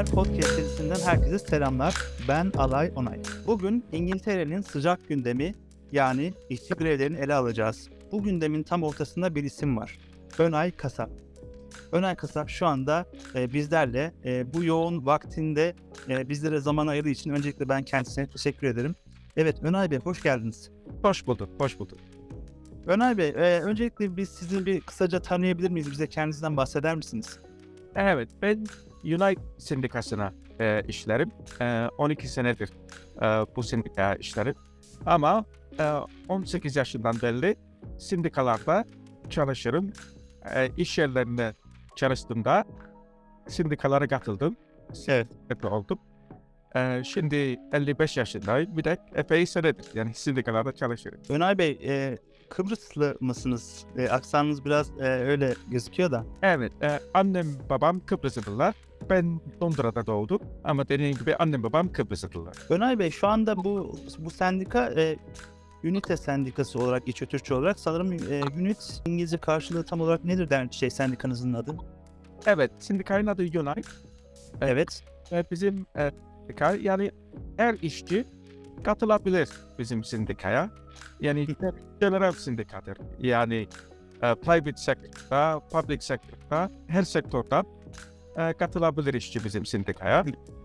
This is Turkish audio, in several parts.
Haber podcast serisinden herkese selamlar. Ben Alay Onay. Bugün İngiltere'nin sıcak gündemi yani işçi grevlerini ele alacağız. Bu gündemin tam ortasında bir isim var. Önay Kasap. Önay Kasap şu anda e, bizlerle e, bu yoğun vaktinde e, bizlere zaman ayırdığı için öncelikle ben kendisine teşekkür ederim. Evet Önay Bey hoş geldiniz. Hoş bulduk, hoş bulduk. Önay Bey e, öncelikle biz sizi bir kısaca tanıyabilir miyiz? Bize kendinizden bahseder misiniz? Evet, ben Unite Sendikası'na e, işlerim. E, 12 senedir e, bu sendika işlerim. Ama e, 18 yaşından beri sendikalarda çalışırım. E, iş yerlerinde çalıştığımda sendikalara katıldım. Evet. Oldum. E, şimdi 55 yaşındayım. Bir de epey senedir yani sendikalarda çalışıyorum. Önay Bey, e, Kıbrıslı mısınız? E, aksanınız biraz e, öyle gözüküyor da. Evet, e, annem babam Kıbrıslılar. Ben Londra'da doğdum ama dediğim gibi annem babam Kıbrıslılar. Önay Bey, şu anda bu bu sendika e, Unite Sendikası olarak geçiyor Türkçe olarak. Sanırım e, Unite İngilizce karşılığı tam olarak nedir der şey sendikanızın adı? Evet, sindikanın adı Unite Evet. ve bizim e, sendika yani her işçi katılabilir bizim sindikaya. Yani general sindikadır. Yani e, private sector'da, public sector'da, her sektörden e, katılabilir işçi bizim sindikaya.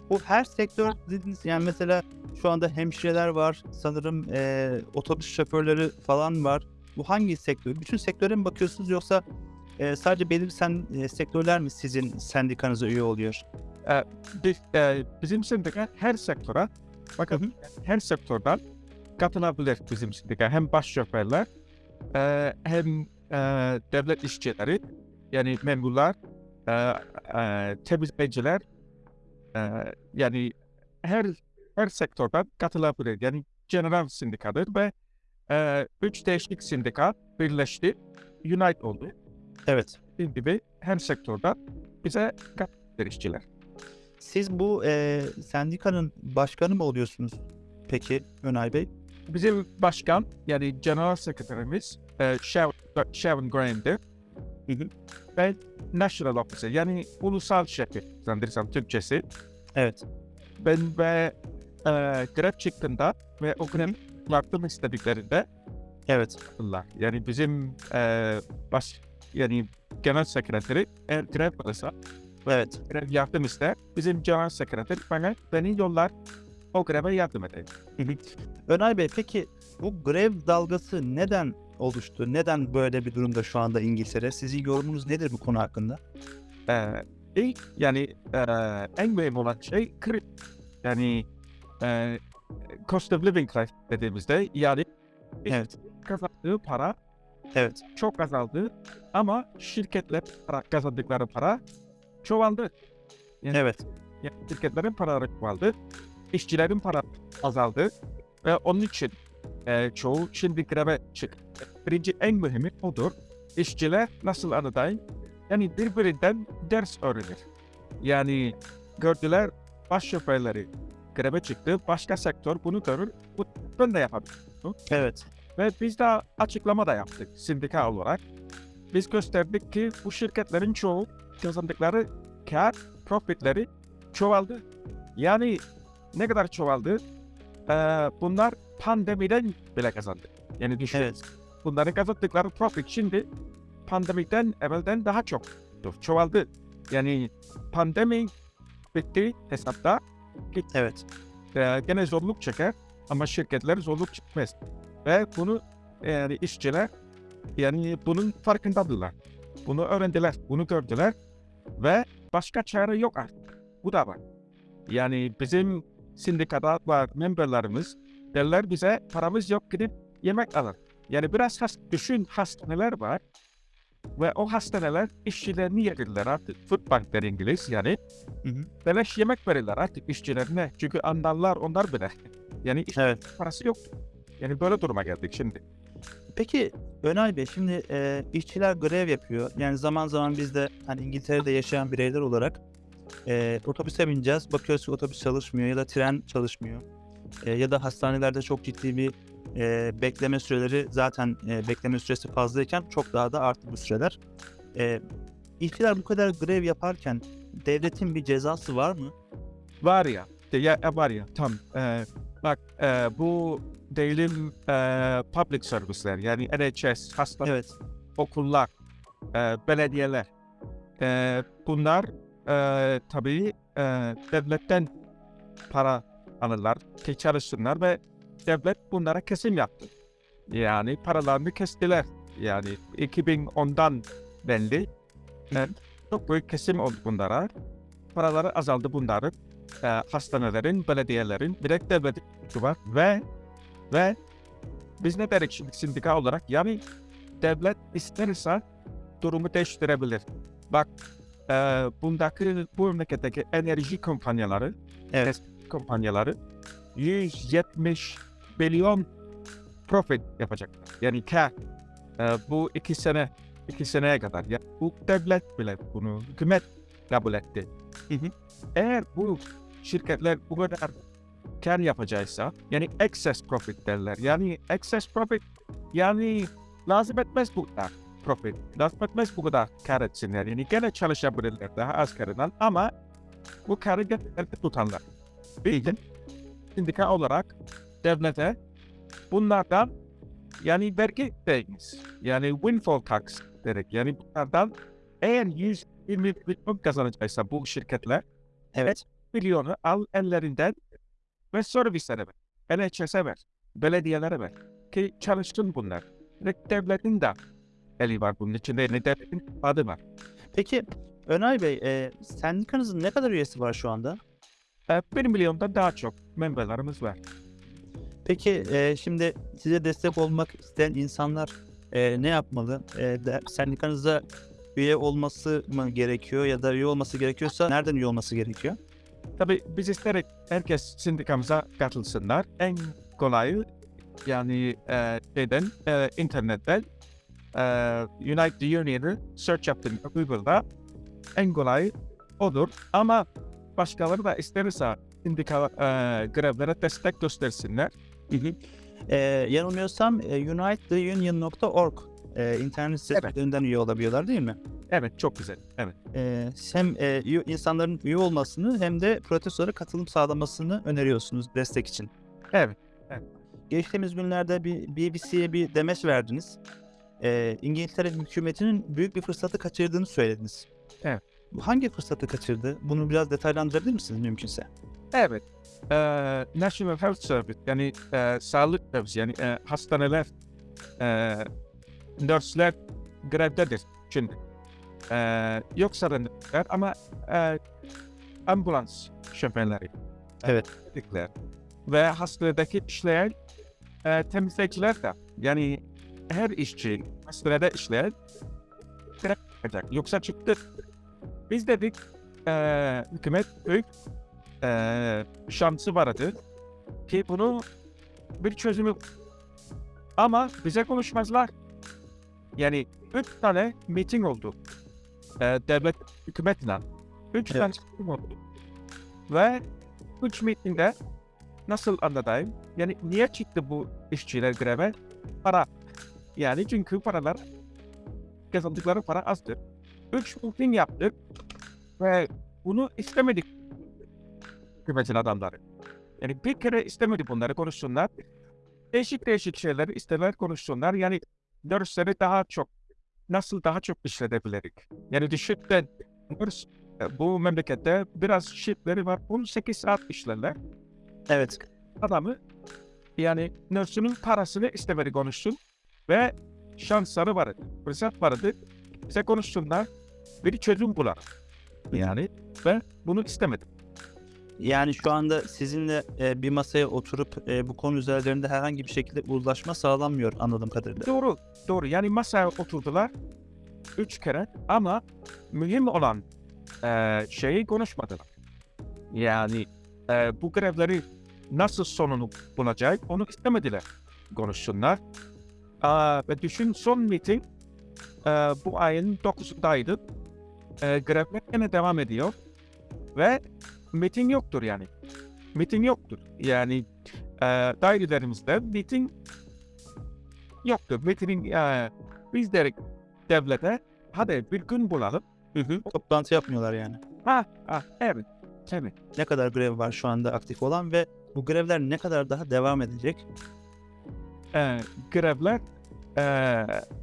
Bu her sektör dediniz yani mesela şu anda hemşireler var, sanırım e, otobüs şoförleri falan var. Bu hangi sektör? Bütün sektöre mi bakıyorsunuz yoksa e, sadece belirli sen, e, sektörler mi sizin sendikanıza üye oluyor? Biz, e, bizim sendika her sektöre, bakın Hı hı. her sektörden katılabilir bizim sendika. Hem baş şoförler, e, hem e, devlet işçileri, yani memurlar, e, e, temizleyiciler, e, yani her her sektörden katılabilir. Yani general sendikadır ve e, üç değişik sendika birleşti, Unite oldu. Evet. Dediğim gibi her sektörden bize katılabilir işçiler. Siz bu e, sendikanın başkanı mı oluyorsunuz peki Önay Bey? Bizim başkan yani general sekreterimiz e, Sharon, Sharon Graham'dir. Hı hı. Ve national officer yani ulusal şefi zannedersem Türkçesi. Evet. Ben ve e, grev çıktığında ve o grev yardım istediklerinde Evet. Allah yani bizim e, baş yani genel sekreteri eğer grev varsa Evet. grev yardım ister bizim genel sekreter bana beni yollar o greve yardım edeyim. Önay Bey peki bu grev dalgası neden oluştu? Neden böyle bir durumda şu anda İngiltere? Sizin yorumunuz nedir bu konu hakkında? Ee, ilk yani e, en mühim olan şey. Yani e, cost of living crisis dediğimizde yani Evet. kazandığı para Evet. çok azaldı ama şirketler para, kazandıkları para çoğaldı. Yani, Evet. yani şirketlerin paraları çoğaldı, işçilerin para azaldı ve onun için e, çoğu şimdi greve çıktı. Birinci en mühimi odur. İşçiler nasıl anlatayım? Yani birbirinden ders öğrenir. Yani gördüler baş şoförleri greve çıktı, başka sektör bunu görür, bu ben de yapabilirim. Evet. Ve biz de açıklama da yaptık sindika olarak. Biz gösterdik ki bu şirketlerin çoğu kazandıkları kar, profitleri çoğaldı. Yani ne kadar çoğaldı? Ee, bunlar pandemiden bile kazandı. Yani düşün. Evet. Bunların kazandıkları profit şimdi pandemiden evvelden daha çok çoğaldı. Yani pandemi bitti hesapta. Evet. Ee, gene zorluk çeker ama şirketler zorluk çekmez. Ve bunu yani işçiler yani bunun farkındadırlar. Bunu öğrendiler, bunu gördüler ve başka çare yok artık. Bu da var. Yani bizim sindikada var memberlarımız derler bize paramız yok gidip yemek alın. Yani biraz has, düşün hastaneler var ve o hastaneler işçilerini yedirler artık. Food bank der İngiliz yani. Hı hı. Beleş yemek verirler artık işçilerine. Çünkü anlarlar onlar bile. Yani iş Evet. parası yoktu. Yani böyle duruma geldik şimdi. Peki Önay Bey şimdi e, işçiler grev yapıyor. Yani zaman zaman biz de hani İngiltere'de yaşayan bireyler olarak e, otobüse bineceğiz. Bakıyoruz ki otobüs çalışmıyor ya da tren çalışmıyor. E, ya da hastanelerde çok ciddi bir e, bekleme süreleri zaten e, bekleme süresi fazlayken çok daha da arttı bu süreler. E, işçiler bu kadar grev yaparken devletin bir cezası var mı? Var ya, ya var ya tam e, bak e, bu devletin e, public service'ler yani NHS, hastane, Evet. okullar, e, belediyeler e, bunlar e, tabii e, devletten para alırlar çalışsınlar ve devlet bunlara kesim yaptı. Yani paralarını kestiler. Yani 2010'dan belli e, çok büyük kesim oldu bunlara. Paraları azaldı bunların. E, hastanelerin, belediyelerin, direkt devletin var ve ve biz ne derik şimdi sindika olarak? Yani devlet isterse durumu değiştirebilir. Bak e, bundaki bu memleketteki enerji kompanyaları, Evet. Kompanyaları 170 milyon profit yapacaklar. Yani kar. E, bu iki sene iki seneye kadar. Ya bu devlet bile bunu hükümet kabul etti. Hı hı. Eğer bu şirketler bu kadar kar yapacaksa yani excess profit derler. Yani excess profit yani lazım etmez bu kadar profit. Lazım etmez bu kadar kar etsinler. Yani gene çalışabilirler daha az karından ama bu karı tutanlar. Bir de sindika olarak devlete bunlardan yani vergi veriniz. Yani windfall tax dedik. Yani bunlardan eğer 120 milyon kazanacaksa bu şirketler Evet. milyonu al ellerinden ve servislere ver. NHS'e ver. Belediyelere ver. Ki çalışsın bunlar. Ve devletin de eli var bunun içinde. Yani devletin adı var. Peki Önay Bey, e, sendikanızın ne kadar üyesi var şu anda? E, bir milyondan daha çok memberlerimiz var. Peki e, şimdi size destek olmak isteyen insanlar e, ne yapmalı? E, de, sendikanıza üye olması mı gerekiyor ya da üye olması gerekiyorsa nereden üye olması gerekiyor? Tabii biz isterek herkes sindikamıza katılsınlar. En kolayı yani e, şeyden e, internetten e, Unite the Union'ı search yaptığında Google'da en kolay odur. Ama başkaları da isterse sindika e, grevlere destek göstersinler. E, yanılmıyorsam e, unitetheunion.org e, internet sitelerinden üye olabiliyorlar değil mi? Evet çok güzel. Evet. E, hem e, insanların üye olmasını hem de protestolara katılım sağlamasını öneriyorsunuz destek için. Evet. Geçtiğimiz günlerde bir BBC'ye bir demeç verdiniz. E, İngiltere hükümetinin büyük bir fırsatı kaçırdığını söylediniz. Evet. Hangi fırsatı kaçırdı? Bunu biraz detaylandırabilir misiniz mümkünse? Evet. E, National Health Service yani e, sağlık servisi yani e, hastaneler, e, nurse'ler grevdedir şimdi. E, yoksa da ama e, ambulans şoförleri. Evet. Dedikler. Ve hastanedeki işleyen e, temizleyiciler de yani her işçi hastanede işleyen grev yapacak. Yoksa çıktı. Biz dedik e, hükümet büyük e, şansı vardı ki bunu bir çözümü ama bize konuşmazlar. Yani üç tane meeting oldu. E, devlet hükümetle. Üç Evet. tane meeting oldu. Ve üç meetingde nasıl anlatayım? Yani niye çıktı bu işçiler greve? Para. Yani çünkü paralar kazandıkları para azdır. Üç meeting yaptık ve bunu istemedik hükümetin adamları. Yani bir kere istemedi bunları konuşsunlar. Değişik değişik şeyleri isteler konuşsunlar. Yani nurse'leri daha çok nasıl daha çok işletebiliriz? Yani düşünden nurse e, bu memlekette biraz shiftleri var. 18 saat işlerler. Evet. Adamı yani nurse'ünün parasını istemedi konuşsun ve şansları vardı. Fırsat vardı. Bize konuşsunlar. Bir çözüm bular. Yani ve bunu istemedim. Yani şu anda sizinle e, bir masaya oturup e, bu konu üzerlerinde herhangi bir şekilde uzlaşma sağlanmıyor anladığım kadarıyla. Doğru, doğru. Yani masaya oturdular üç kere ama mühim olan eee, şeyi konuşmadılar. Yani eee, bu grevleri nasıl sonunu bulacak onu istemediler konuşsunlar. Aa, ve düşün son meeting eee, bu ayın 9'undaydı. Eee grevler yine devam ediyor ve meeting yoktur yani. Meeting yoktur. Yani eee dairelerimizde meeting yoktur. Meeting eee, biz derik devlete hadi bir gün bulalım. Toplantı yapmıyorlar yani. Ha, ha, evet, evet. Ne kadar grev var şu anda aktif olan ve bu grevler ne kadar daha devam edecek? Ee, grevler ee,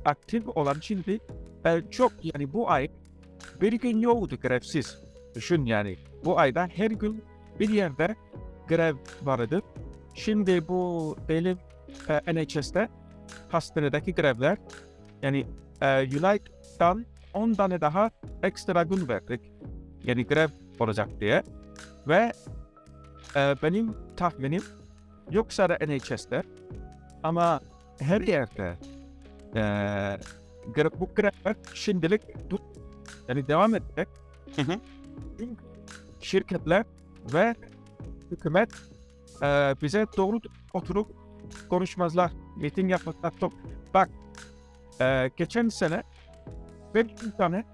aktif olan şimdi ee, çok yani bu ay bir gün yoktu grevsiz. Düşün yani bu ayda her gün bir yerde grev vardı. Şimdi bu benim ee, NHS'te hastanedeki grevler yani ee, United'dan 10 tane daha ekstra gün verdik. Yani grev olacak diye. Ve ee, benim tahminim yoksa da NHS'te ama her yerde eee gra- bu grafik şimdilik dur, yani devam edecek. Çünkü şirketler ve hükümet eee, bize doğru oturup konuşmazlar, meeting yapmazlar. Çok. Bak, eee, geçen sene 500 tane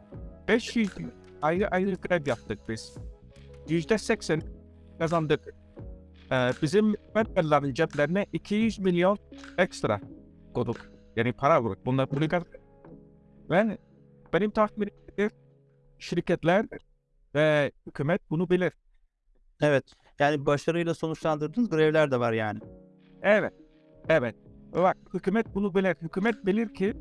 500 ayrı ayrı grev yaptık biz. Yüzde seksen kazandık. Eee, bizim memberlerin ceplerine 200 milyon ekstra koyduk. Yani para koyduk. Bunlar kazandık. Ve benim tahminim şirketler ve hükümet bunu bilir. Evet. Yani başarıyla sonuçlandırdığınız grevler de var yani. Evet. Evet. Bak hükümet bunu bilir. Hükümet bilir ki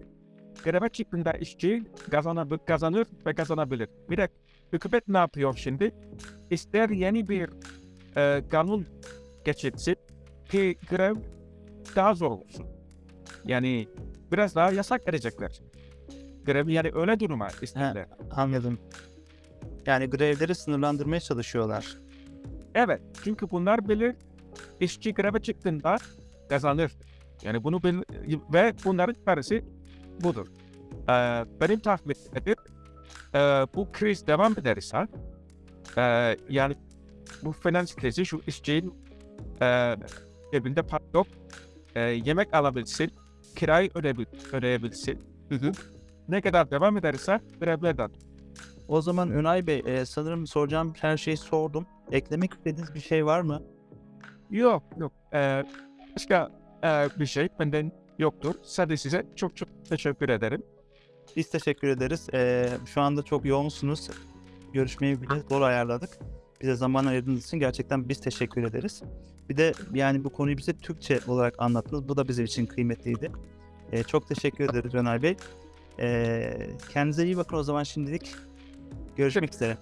greve çıktığında işçi kazanabilir, kazanır ve kazanabilir. Bir de hükümet ne yapıyor şimdi? İster yeni bir e, kanun geçirsin ki grev daha zor olsun. Yani biraz daha yasak verecekler. Grev yani öyle duruma isterler. Anladım. Yani grevleri sınırlandırmaya çalışıyorlar. Evet, çünkü bunlar bilir işçi greve çıktığında kazanır. Yani bunu bil ve bunların parası budur. Ee, benim tahminim e, bu kriz devam ederse e, yani bu finans krizi şu işçinin e, cebinde para yok e, yemek alabilsin, kirayı ödebil- ödeyebilsin. Ne kadar devam ederse grevlerden. O zaman Önay Bey e, sanırım soracağım her şeyi sordum. Eklemek istediğiniz bir şey var mı? Yok yok. Ee, başka e, bir şey benden yoktur. Sadece size çok çok teşekkür ederim. Biz teşekkür ederiz. E, şu anda çok yoğunsunuz. Görüşmeyi bile zor ayarladık. Bize zaman ayırdığınız için gerçekten biz teşekkür ederiz. Bir de yani bu konuyu bize Türkçe olarak anlattınız. Bu da bizim için kıymetliydi. E, çok teşekkür ederiz Önay Bey. E, kendinize iyi bakın o zaman şimdilik. Görüşmek üzere.